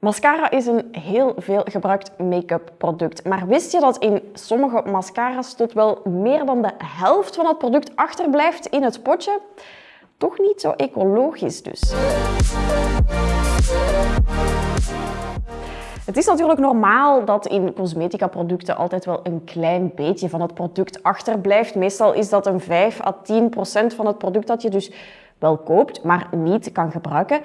Mascara is een heel veel gebruikt make-up product. Maar wist je dat in sommige mascara's tot wel meer dan de helft van het product achterblijft in het potje? Toch niet zo ecologisch dus. Het is natuurlijk normaal dat in cosmetica producten altijd wel een klein beetje van het product achterblijft. Meestal is dat een 5 à 10 procent van het product dat je dus wel koopt, maar niet kan gebruiken.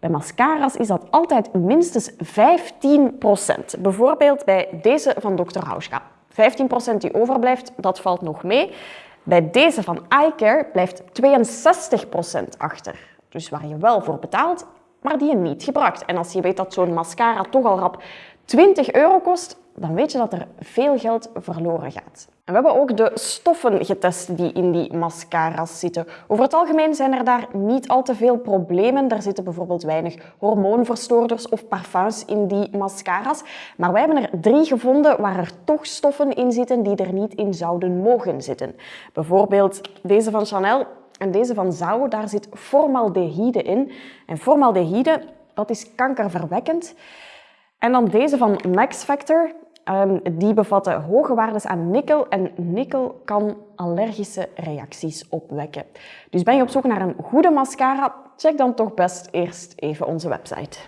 Bij mascara's is dat altijd minstens 15 procent. Bijvoorbeeld bij deze van Dr. Hauschka. 15 procent die overblijft, dat valt nog mee. Bij deze van iCare blijft 62 procent achter. Dus waar je wel voor betaalt, maar die je niet gebruikt. En als je weet dat zo'n mascara toch al rap 20 euro kost, dan weet je dat er veel geld verloren gaat. En we hebben ook de stoffen getest die in die mascara's zitten. Over het algemeen zijn er daar niet al te veel problemen. Er zitten bijvoorbeeld weinig hormoonverstoorders of parfums in die mascara's. Maar wij hebben er drie gevonden waar er toch stoffen in zitten die er niet in zouden mogen zitten. Bijvoorbeeld deze van Chanel en deze van Zao, daar zit formaldehyde in. En formaldehyde, dat is kankerverwekkend. En dan deze van Max Factor. Ehm, die bevatten hoge waardes aan nikkel en nikkel kan allergische reacties opwekken. Dus ben je op zoek naar een goede mascara? Check dan toch best eerst even onze website.